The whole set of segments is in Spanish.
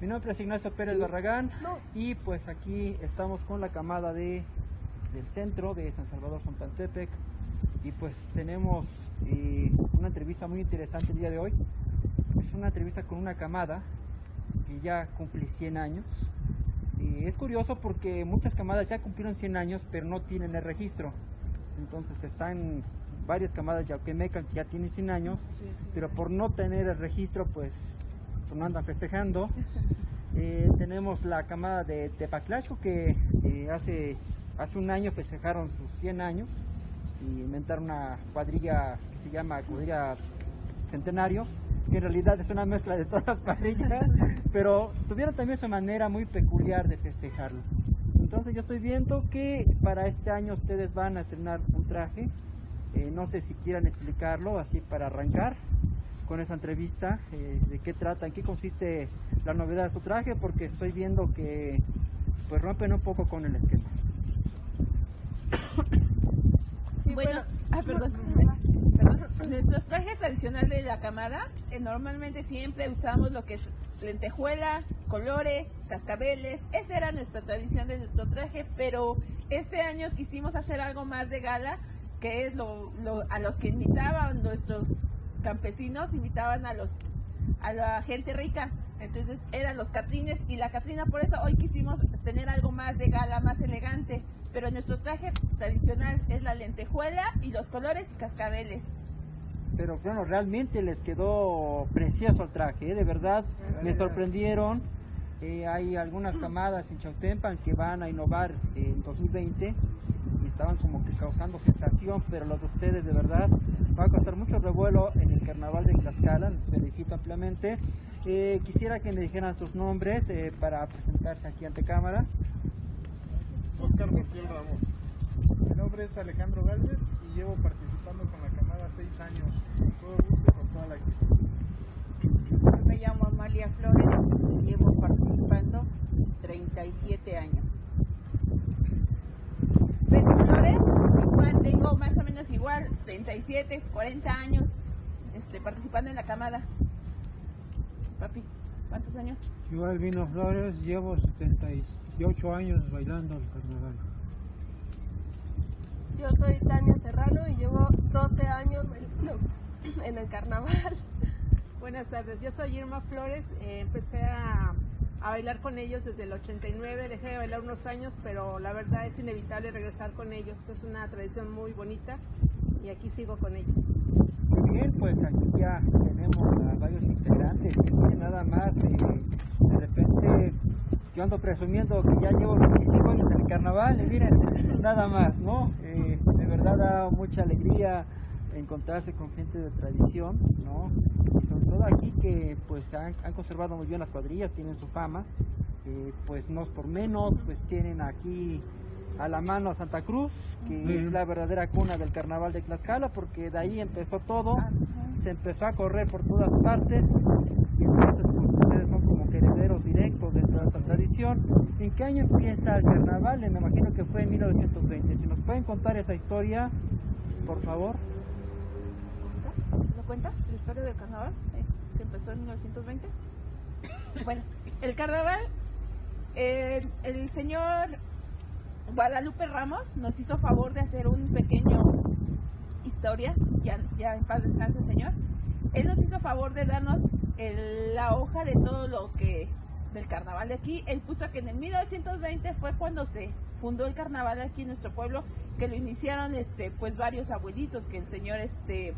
Mi nombre es Ignacio Pérez Barragán y pues aquí estamos con la camada de, del centro de San Salvador Pantepec y pues tenemos eh, una entrevista muy interesante el día de hoy. Es una entrevista con una camada que ya cumple 100 años. Y es curioso porque muchas camadas ya cumplieron 100 años pero no tienen el registro. Entonces están varias camadas ya que ya tienen 100 años, pero por no tener el registro pues, pues no andan festejando. Eh, tenemos la camada de Tepaclacho que eh, hace, hace un año festejaron sus 100 años y inventaron una cuadrilla que se llama cuadrilla centenario, que en realidad es una mezcla de todas las cuadrillas, pero tuvieron también su manera muy peculiar de festejarlo. Entonces yo estoy viendo que para este año ustedes van a estrenar un traje eh, no sé si quieran explicarlo así para arrancar con esa entrevista, eh, de qué trata, en qué consiste la novedad de su traje, porque estoy viendo que pues rompen un poco con el esquema. bueno, perdón. Nuestros trajes tradicionales de la camada, eh, normalmente siempre usamos lo que es lentejuela, colores, cascabeles, esa era nuestra tradición de nuestro traje, pero este año quisimos hacer algo más de gala que es lo, a los que invitaban nuestros campesinos, invitaban a los a la gente rica. Entonces eran los catrines y la catrina, por eso hoy quisimos tener algo más de gala, más elegante. Pero nuestro traje tradicional es la lentejuela y los colores y cascabeles. Pero bueno, realmente les quedó precioso el traje, ¿eh? de verdad, me sorprendieron. Hay algunas camadas en Chautempan que van a innovar en 2020 estaban como que causando sensación, pero los de ustedes de verdad va a causar mucho revuelo en el carnaval de Tlaxcala, les felicito ampliamente. Eh, quisiera que me dijeran sus nombres eh, para presentarse aquí ante cámara. Oscar Martín Ramos. Mi nombre es Alejandro Galvez y llevo participando con la camada seis años, todo gusto y con toda la actitud. Me llamo Amalia Flores y llevo participando 37 años. igual tengo más o menos igual, 37, 40 años este, participando en la camada. Papi, ¿cuántos años? Igual Vino Flores, llevo 78 años bailando el carnaval. Yo soy Tania Serrano y llevo 12 años en el carnaval. Buenas tardes, yo soy Irma Flores, eh, empecé a bailar con ellos desde el 89, dejé de bailar unos años, pero la verdad es inevitable regresar con ellos, es una tradición muy bonita y aquí sigo con ellos. Muy bien, pues aquí ya tenemos a varios integrantes y nada más, eh, de repente yo ando presumiendo que ya llevo 25 años en el carnaval y miren, nada más, ¿no? Eh, de verdad da mucha alegría encontrarse con gente de tradición, ¿no? Y sobre todo aquí que pues han, conservado muy bien las cuadrillas, tienen su fama, eh, pues no es por menos, pues tienen aquí a la mano a Santa Cruz, que es la verdadera cuna del carnaval de Tlaxcala, porque de ahí empezó todo, se empezó a correr por todas partes, y entonces pues ustedes son como herederos directos de toda esa tradición. ¿En qué año empieza el carnaval? Me imagino que fue en 1920. Si nos pueden contar esa historia, por favor. ¿Lo cuenta? La historia del carnaval, eh, que empezó en 1920. bueno, el carnaval, eh, el señor Guadalupe Ramos nos hizo favor de hacer un pequeño historia, ya, ya en paz descanse el señor. Él nos hizo favor de darnos la hoja de todo lo que del carnaval de aquí. Él puso que en el 1920 fue cuando se fundó el carnaval aquí en nuestro pueblo, que lo iniciaron este pues varios abuelitos, que el señor este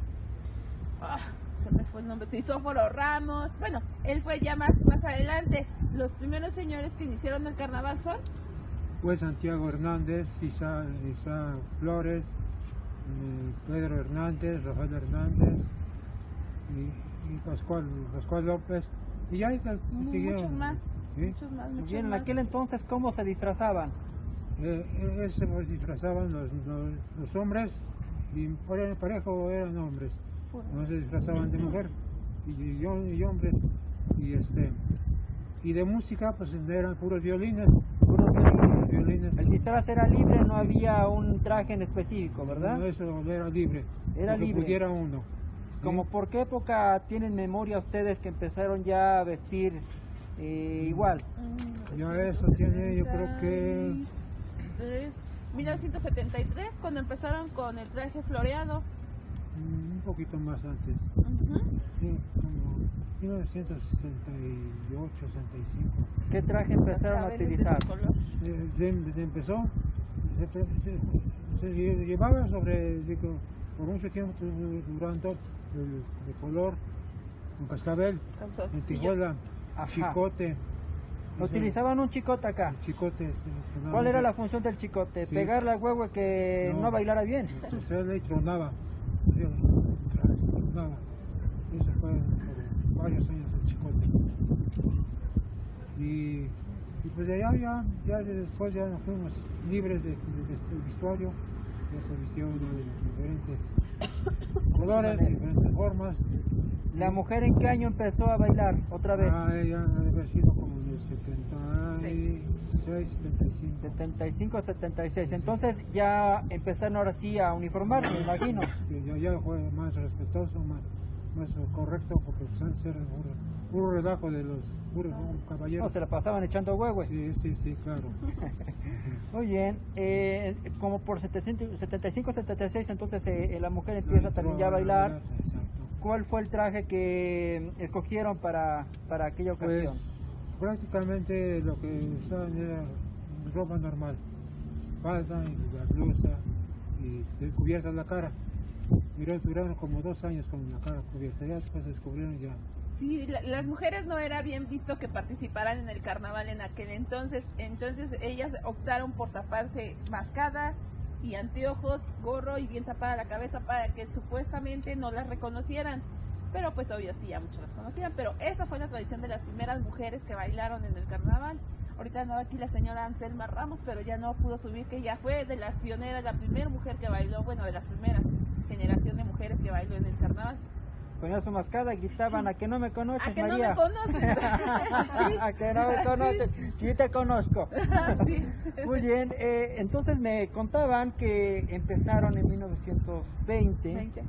Ah, se me fue el nombre, Crisóforo Ramos, bueno, él fue ya más, más adelante. Los primeros señores que iniciaron el carnaval son... Pues Santiago Hernández, Isa, Flores, eh, Pedro Hernández, Rafael Hernández y, Pascual, Pascual López. Y ya está, Muchos más, muchos más, muchos Bien, en aquel entonces, ¿cómo se disfrazaban? Eh, eh se disfrazaban los, los, hombres y por el parejo eran hombres no se disfrazaban de mujer y, y, hombres y este y de música pues eran puros violines puros violines. el disfraz era libre no había un traje en específico verdad no, eso era libre era libre pudiera uno como por qué época tienen memoria ustedes que empezaron ya a vestir eh, igual? Ya eso tiene, yo creo que... 1973, cuando empezaron con el traje floreado. mm, poquito más antes. Sí, como 1968, 65. ¿Qué traje empezaron a utilizar? Eh, se, se empezó, se, se- se lle- llevaba sobre, digo, por mucho tiempo durando el, de color, con cascabel, en tijuela, Ajá. chicote. Utilizaban un chicote acá. El chicote. ¿Cuál era la función del chicote? Sí. ¿Pegarle al huevo que no, No. bailara bien? Se le tronaba. Eso fue por varios años el chicote. Y, y pues de allá ya, ya de después ya nos fuimos libres de, de, vest- vestuario. Ya se vistió uno de diferentes colores, de diferentes formas. ¿La mujer en qué año empezó a bailar otra vez? Ah, ella debe haber sido como en el 76, 75. 75, 76. Entonces ya empezaron ahora sí a uniformar, me imagino. Sí, ya, ya fue más respetuoso, más, más correcto, porque pues, antes era puro, puro relajo de los puros No, caballeros. se la pasaban echando huevo. Sí, sí, sí, claro. Muy bien, eh, como por 700 75, 76, entonces eh, la mujer empieza también ya a bailar. ¿Cuál fue el traje que escogieron para, para aquella Pues ocasión? prácticamente lo que usaban era ropa normal, falda y la blusa y cubierta la cara. Duraron, como dos años con la cara cubierta, ya después descubrieron ya. Sí, la- las mujeres no era bien visto que participaran en el carnaval en aquel entonces, entonces ellas optaron por taparse mascadas y anteojos, gorro y bien tapada la cabeza para que supuestamente no las reconocieran. Pero pues obvio sí, ya muchos las conocían, pero esa fue la tradición de las primeras mujeres que bailaron en el carnaval. Ahorita andaba aquí la señora Anselma Ramos, pero ya no pudo subir, que ya fue de las pioneras, la primera mujer que bailó, bueno, de las primeras generación de mujeres que bailó en el carnaval. Ponían su mascada, gritaban, a que no me conoces, A que no María. me conocen. Sí. a que no me conoces, sí te conozco. Sí. Muy bien, eh, entonces me contaban que empezaron en 1920 Veinte.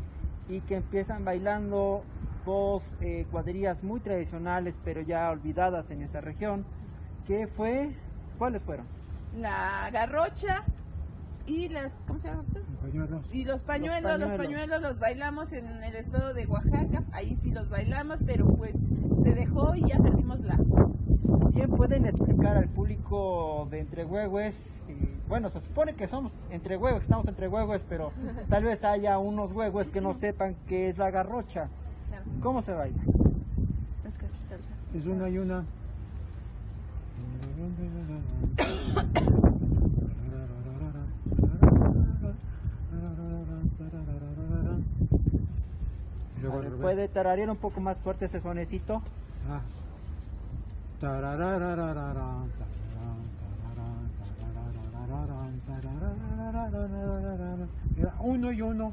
Y que empiezan bailando dos eh, cuadrillas muy tradicionales, pero ya olvidadas en esta región. ¿Qué fue? ¿Cuáles fueron? La garrocha y las, ¿cómo se llama? Pañuelos. Y los pañuelos, los pañuelos. pañuelos los bailamos en el estado de Oaxaca, ahí sí los bailamos, pero pues se dejó y ya perdimos la. Bien, pueden explicar al público de Entre Huehues, eh, bueno, se supone que somos Entre Huehues, estamos Entre Huehues, pero tal vez haya unos huehues que no sepan qué es la garrocha. ¿Cómo se baila? es una y una. ¿Puede tararear un poco más fuerte ese sonecito? Ah. Era uno y uno.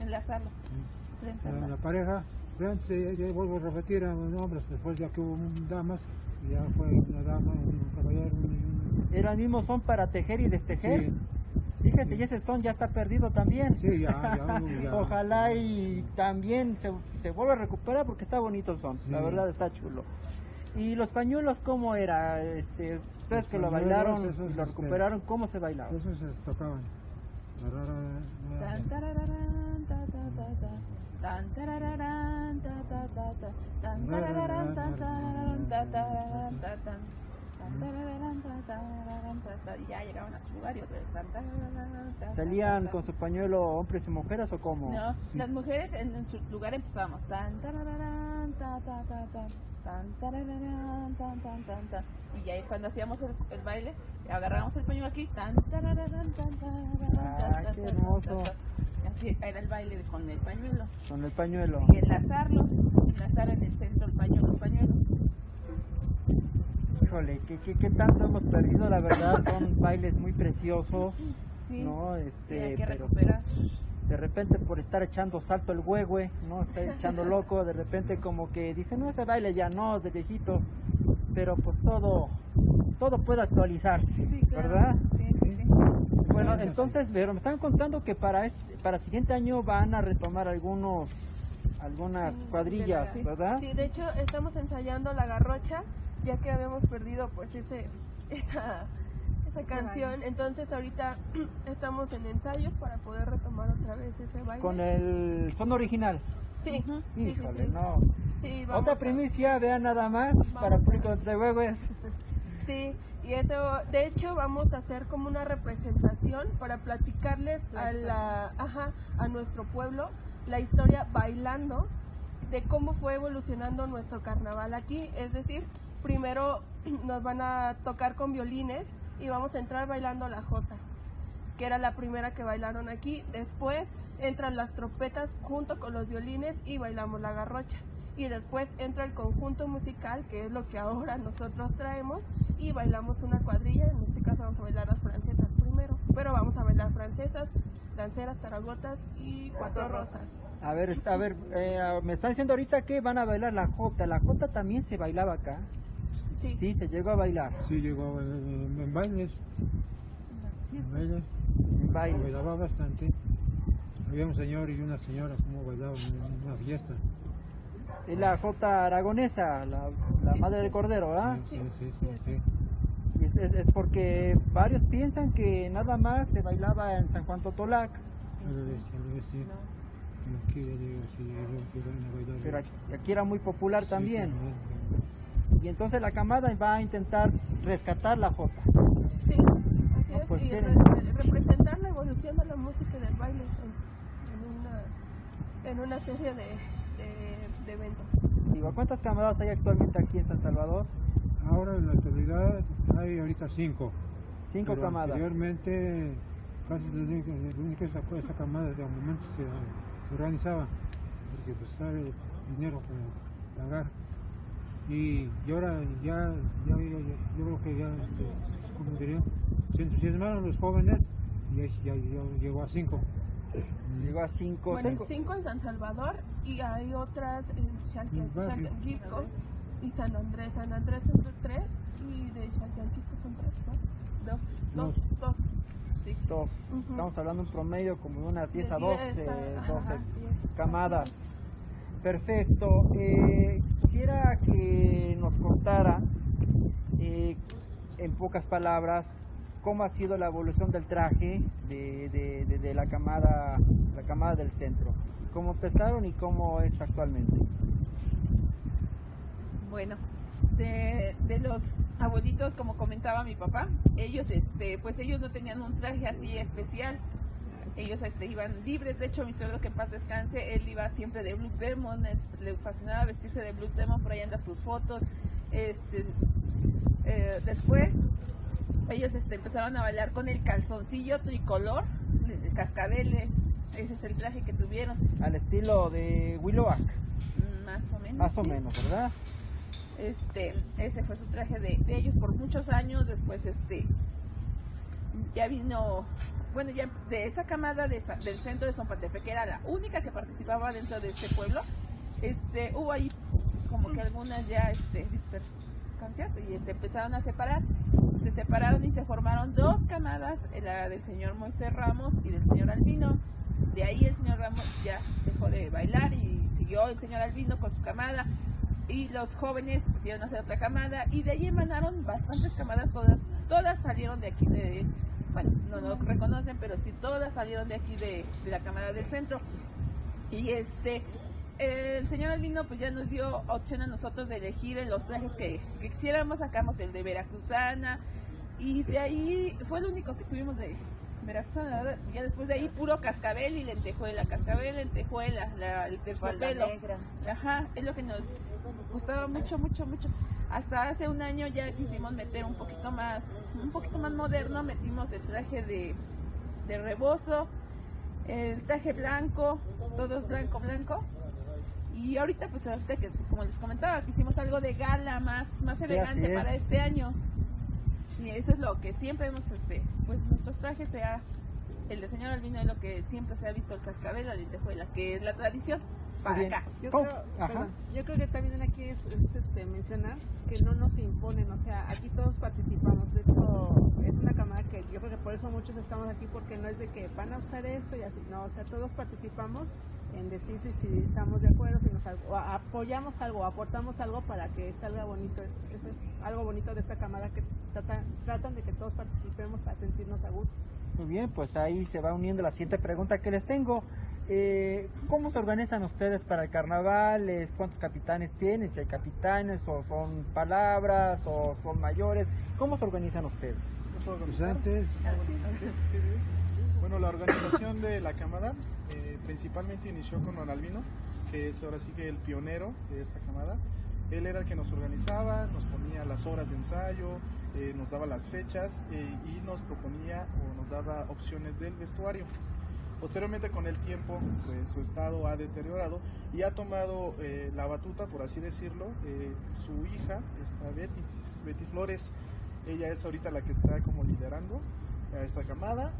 Enlazarlo. Era trenzarlo. la pareja. Ya, ya vuelvo a repetir, eran hombres, después ya que hubo damas, y ya fue una dama, un caballero, uno. Era el mismo son para tejer y destejer. Sí. Fíjese, y ese son ya está perdido también. Sí, ya, ya, ya. Ojalá y también se, se vuelva a recuperar porque está bonito el son, la verdad está chulo. ¿Y los pañuelos cómo era? Este, ustedes que lo bailaron esos, y lo este, recuperaron, ¿cómo se bailaba? Esos se tocaban. Y ya llegaban a su lugar y otra vez. ¿Salían con ta. su pañuelo hombres y mujeres o cómo? No, las mujeres en, en su lugar empezábamos. Tan. Y ya cuando hacíamos el, el baile, agarrábamos el pañuelo aquí. Tan, Ah, qué hermoso. Así era el baile con el pañuelo. Con el pañuelo. Y enlazarlos, enlazar en el centro el pañuelo, los pañuelos. Híjole, ¿qué, qué, qué tanto hemos perdido? La verdad, son bailes muy preciosos, Sí, ¿no? Este, hay que pero recuperar. de repente por estar echando salto el huehue, ¿no? Está echando loco, de repente como que dice, no, ese baile ya no, es de viejito, pero pues todo, todo puede actualizarse, Sí, claro. ¿verdad? Sí, sí, sí. Bueno, entonces, pero me estaban contando que para este, para el siguiente año van a retomar algunos algunas cuadrillas, Sí. ¿verdad? Sí, de hecho estamos ensayando la garrocha, ya que habíamos perdido pues ese esa, esa canción. Entonces ahorita estamos en ensayos para poder retomar otra vez ese baile. Con el son original. Sí, Híjole, sí. no. Sí, vamos Otra a- primicia, vean nada más para público de Entre Huehues. Sí, y eso, de hecho vamos a hacer como una representación para platicarles a la, ajá, a nuestro pueblo la historia bailando de cómo fue evolucionando nuestro carnaval aquí, es decir, primero nos van a tocar con violines y vamos a entrar bailando la jota, que era la primera que bailaron aquí, después entran las trompetas junto con los violines y bailamos la garrocha. Y después entra el conjunto musical, que es lo que ahora nosotros traemos, y bailamos una cuadrilla. En este caso vamos a bailar las francesas primero, pero vamos a bailar francesas, lanceras, taragotas y cuatro rosas. A ver, está- a ver, eh, me están diciendo ahorita que van a bailar la jota. La jota también se bailaba acá. Sí, Sí, se llegó a bailar. Sí, llegó en, en bailes, en bailes, En bailaba bastante. Había un señor y una señora como bailaban en una fiesta. Es la jota aragonesa, la, la madre del cordero, ¿verdad? Sí, sí, sí, sí. Es, es- es porque varios piensan que nada más se bailaba en San Juan Totolac, sí, sí. Sí, pero aquí, era muy popular también. Y entonces la camada va a intentar rescatar la jota. sí, así No, es, pues y tienen- re- representar la evolución de la música y del baile en, en una, en una serie de, de- de eventos. Digo, ¿cuántas camadas hay actualmente aquí en San Salvador? Ahora en la actualidad hay ahorita cinco. Cinco pero camadas. Anteriormente casi la única, la única esta, esta camada de momento se, se organizaba porque pues estaba el dinero para pagar y, y ahora ya, ya, ya- ya- yo creo que ya este, como diría se entusiasmaron los jóvenes y ya, ya- ya llegó a cinco Llegó a cinco. Bueno, cinco- cinco en San Salvador y hay otras en. Chalcanquisco y San Andrés. San Andrés son tres y de Chalcanquisco son tres, ¿no? Dos. Dos, dos. Sí. Estamos hablando de un promedio como de unas 10 a De 12, 10 a- ajá, 12 Así es. camadas. Perfecto. Eh, quisiera que nos contara, eh, en pocas palabras, cómo ha sido la evolución del traje de, de- de- de la camada, la camada del centro. Cómo empezaron y cómo es actualmente. Bueno, de, de los abuelitos, como comentaba mi papá, ellos, este, pues ellos no tenían un traje así especial. Ellos este, iban libres, de hecho mi suegro que en paz descanse, él iba siempre de Blue Demon, le fascinaba vestirse de Blue Demon, por ahí andan sus fotos. Este, eh, después ellos este, empezaron a bailar con el calzoncillo tricolor, cascabeles, ese es el traje que tuvieron, Al estilo de Willowack, más o menos. más o sí. menos, ¿verdad? Este, ese fue su traje de, ellos por muchos años. Después, este, ya vino, bueno, ya de esa camada de del centro de Zompatepe, que era la única que participaba dentro de este pueblo, este, hubo ahí como que algunas ya, este, dispersancias y se empezaron a separar. Se separaron y se formaron dos camadas, la del señor Moisés Ramos y del señor Albino. De ahí el señor Ramos ya dejó de bailar y siguió el señor Albino con su camada y los jóvenes quisieron hacer otra camada y de ahí emanaron bastantes camadas, todas, todas salieron de aquí de, bueno, no lo reconocen, pero sí todas salieron de aquí de, de la camada del centro. Y este, el señor Albino pues ya nos dio opción a nosotros de elegir en los trajes que, que quisiéramos, sacamos el de Veracruzana y de ahí fue el único que tuvimos de Veracruzana, ¿verdad? ya después de ahí puro cascabel y lentejuela, cascabel, lentejuela, la, el terciopelo. Ajá, es lo que nos gustaba mucho, mucho, mucho. Hasta hace un año ya quisimos meter un poquito más, un poquito más moderno, metimos el traje de, de rebozo, el traje blanco, todos blanco, blanco. Y ahorita, pues ahorita que, como les comentaba, quisimos algo de gala más, más Sí, elegante es. para este año. Sí, eso es lo que siempre hemos, este, pues nuestros trajes sea, el de señor Albino es lo que siempre se ha visto el cascabel, la lentejuela, que es la tradición. para bien. acá. Yo ¿Cómo? creo, Ajá. perdón, yo creo que también aquí es, es, este, mencionar que no nos imponen, o sea, aquí todos participamos. De hecho, es una cámara que yo creo que por eso muchos estamos aquí, porque no es de que van a usar esto y así, no, o sea, todos participamos en decir si, si estamos de acuerdo, si nos o apoyamos algo, aportamos algo para que salga bonito. esto. Eso es algo bonito de esta cámara que tratan, tratan de que todos participemos para sentirnos a gusto. Muy bien, pues ahí se va uniendo la siguiente pregunta que les tengo. Eh, ¿Cómo se organizan ustedes para el carnaval? Es- ¿Cuántos capitanes tienen? Si hay capitanes o son palabras o son mayores. ¿Cómo se organizan ustedes? ¿No puedo Pues antes, Bueno, la organización de la camada eh, principalmente inició con Don Albino, que es ahora sí que el pionero de esta camada. Él era el que nos organizaba, nos ponía las horas de ensayo, eh, nos daba las fechas eh, y nos proponía o nos daba opciones del vestuario. Posteriormente con el tiempo, pues su estado ha deteriorado y ha tomado eh, la batuta, por así decirlo, eh, su hija, esta Betty, Betty Flores. Ella es ahorita la que está como liderando a esta camada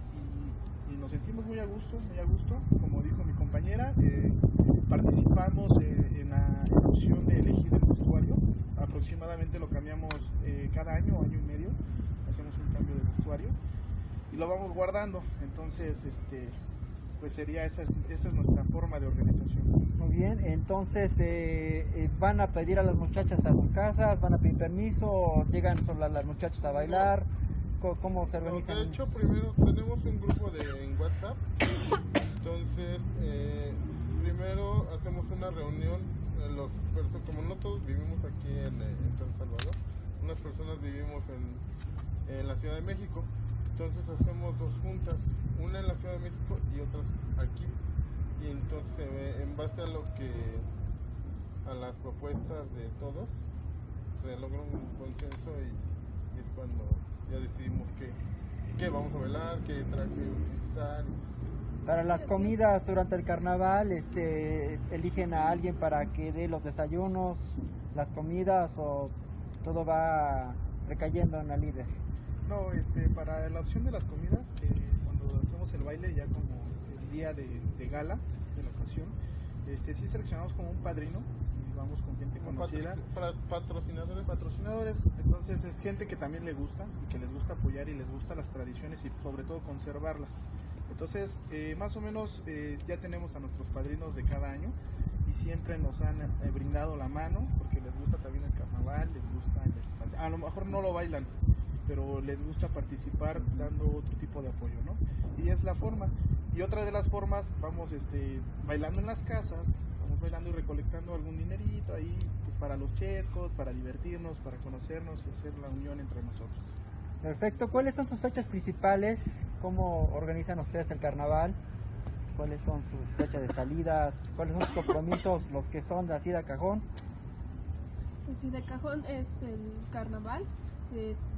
y, nos sentimos muy a gusto, muy a gusto. Como dijo mi compañera, eh, participamos eh, en, la, en opción de elegir el vestuario. Aproximadamente lo cambiamos cada año, año y medio, hacemos un cambio de vestuario y lo vamos guardando. Entonces, este, pues sería esa es, esa es nuestra forma de organización. Muy bien, entonces eh, eh, van a pedir a las muchachas a sus casas, van a pedir permiso, o llegan solo las muchachas a bailar. Co- ¿Cómo se No, organizan? de hecho, primero tenemos un grupo de, en WhatsApp. Entonces, eh, primero hacemos una reunión. eh, Los, como no todos vivimos aquí en, eh, en San Salvador, unas personas vivimos en, en la Ciudad de México. Entonces hacemos dos juntas, una en la Ciudad de México y otras aquí. Y entonces ve- en base a lo que a las propuestas de todos se logra un consenso y, es cuando ya decidimos qué, qué vamos a bailar, qué traje utilizar. Para las comidas durante el carnaval, este, eligen a alguien para que dé los desayunos, las comidas o todo va recayendo en la líder. No, este, para la opción de las comidas, cuando hacemos el baile ya como el día de, de gala de la ocasión, este, sí seleccionamos como un padrino y vamos con gente conocida. patrocinadores patrocinadores, entonces es gente que también le gusta y que les gusta apoyar y les gusta las tradiciones y sobre todo conservarlas. Entonces, eh, más o menos eh, ya tenemos a nuestros padrinos de cada año y siempre nos han eh, brindado la mano porque les gusta también el carnaval, les gusta el espacio. A lo mejor no lo bailan, pero les gusta participar dando otro tipo de apoyo, ¿no? Y es la forma. Y otra de las formas, vamos este, bailando en las casas, vamos bailando y recolectando algún dinerito ahí, pues para los chescos, para divertirnos, para conocernos y hacer la unión entre nosotros. Perfecto, ¿cuáles son sus fechas principales? ¿Cómo organizan ustedes el carnaval? ¿Cuáles son sus fechas de salidas? ¿Cuáles son sus compromisos, los que son de así de cajón? Pues sí, de cajón es el carnaval,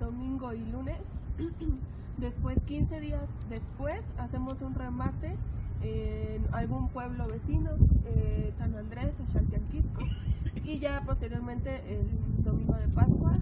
domingo y lunes. Después, 15 días después, hacemos un remate en algún pueblo vecino, eh, San Andrés o Xaltianquisco. Y ya posteriormente, el domingo de Pascua,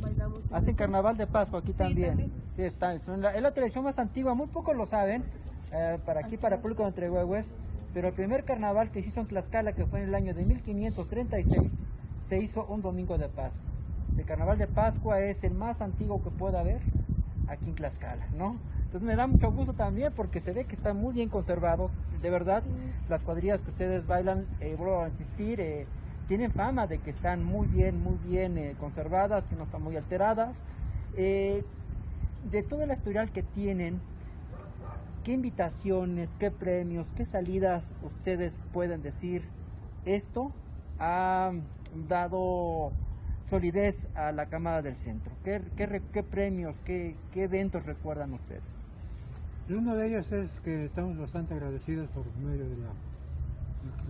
bailamos. en Hacen carnaval de Pascua aquí Sí, también. también. Sí, está. Es la, es la tradición más antigua, muy pocos lo saben, eh, para aquí, Así para el público de Entrehuehues, pero el primer carnaval que se hizo en Tlaxcala, que fue en el año de 1536, se hizo un domingo de Pascua. El carnaval de Pascua es el más antiguo que pueda haber aquí en Tlaxcala, ¿no? Entonces me da mucho gusto también porque se ve que están muy bien conservados. De verdad, las cuadrillas que ustedes bailan, eh, vuelvo a insistir, eh, tienen fama de que están muy bien, muy bien eh, conservadas, que no están muy alteradas. Eh, de todo el historial que tienen, ¿qué invitaciones, qué premios, qué salidas ustedes pueden decir? Esto ha dado solidez a la Cámara del Centro. ¿Qué, qué, re- qué premios, qué, qué eventos recuerdan ustedes? Uno de ellos es que estamos bastante agradecidos por medio de la,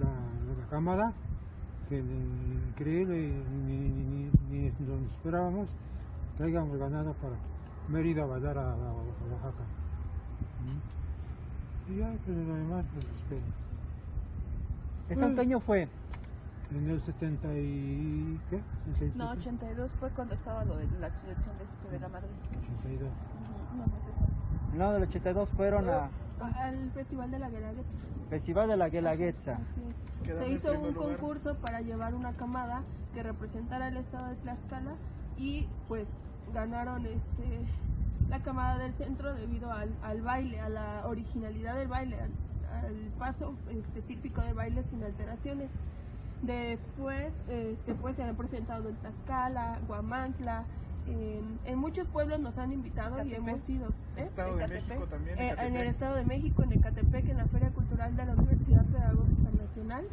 la, la cámara, que increíble, ni, ni, ni, ni nos esperábamos que hayamos ganado para haber ido a bailar a, a- Oaxaca. Y ya, pues lo demás, pues, este, ¿Ese Pues- año fue? En el 70 y, qué? ¿En 67? No, 82 fue cuando estaba lo de la selección de, este, de la Madrid. 82. Ujú, Unos meses antes. No, del 82 fueron a Al Festival de la Guelaguetza. Festival de la Guelaguetza. Se hizo un lugar. concurso para llevar una camada que representara el estado de Tlaxcala y pues ganaron este la camada del centro debido al, al baile, a la originalidad del baile, al, al paso este, típico de baile sin alteraciones. Después, este, pues se han presentado en Tlaxcala, Guamantla, en, en muchos pueblos nos han invitado y hemos ido. ¿eh? Estado de Ecatepec. México también. Eh, en el. Estado de México, en Ecatepec, en la Feria Cultural de la Universidad Pedagógica Nacional.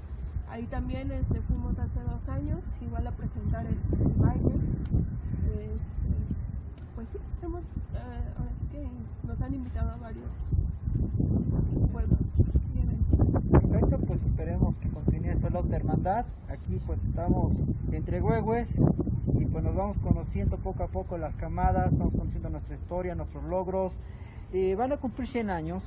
Ahí también este, fuimos hace dos años, igual a presentar el, el baile. Este, pues sí, hemos, eh, ahora sí que nos han invitado a varios pueblos pues esperemos que continúe esta la hermandad. Aquí pues estamos entre huehues y pues nos vamos conociendo poco a poco las camadas, vamos conociendo nuestra historia, nuestros logros. Eh, van a cumplir 100 años.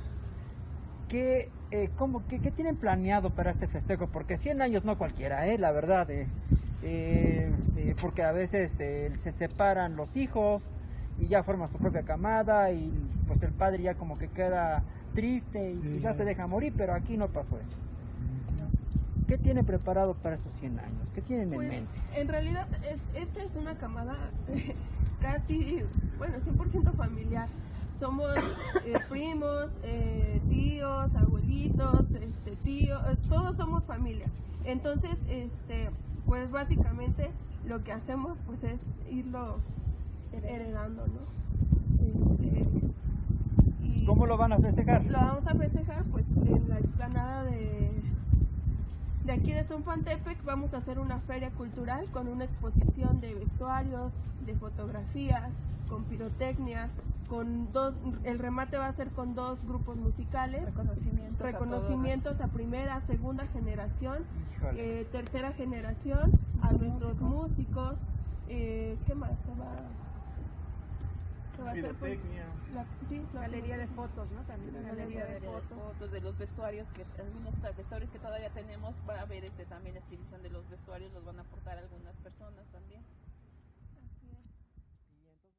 ¿Qué, eh, cómo- qué- qué tienen planeado para este festejo? Porque 100 años no cualquiera, ¿eh? la verdad. eh. Eh, eh, porque a veces se separan los hijos y ya forman su propia camada y pues el padre ya como que queda triste y, Sí, y ya ya. se deja morir, pero aquí no pasó eso. ¿Qué tiene preparado para estos 100 años? ¿Qué tienen en Pues, mente? en realidad, es- esta es una camada casi, bueno, 100% familiar. Somos eh, primos, eh, tíos, abuelitos, este, tíos, eh, todos somos familia. Entonces, este, pues básicamente lo que hacemos pues es irlo heredando, ¿no? Este, y ¿Cómo lo van a festejar? lo vamos a festejar pues en la explanada de de aquí de Zonfantepec vamos a hacer una feria cultural con una exposición de vestuarios, de fotografías, con pirotecnia, con dos el remate va a ser con dos grupos musicales, Reconocimientos. a reconocimientos a primera, segunda generación, eh, tercera generación, a nuestros músicos, eh, ¿qué más se va? Va a la- sí, la- Galería de fotos, ¿no? También una galería galería de de fotos. fotos de los vestuarios que algunos vestuarios que todavía tenemos para ver este también la exhibición de los vestuarios los van a aportar algunas personas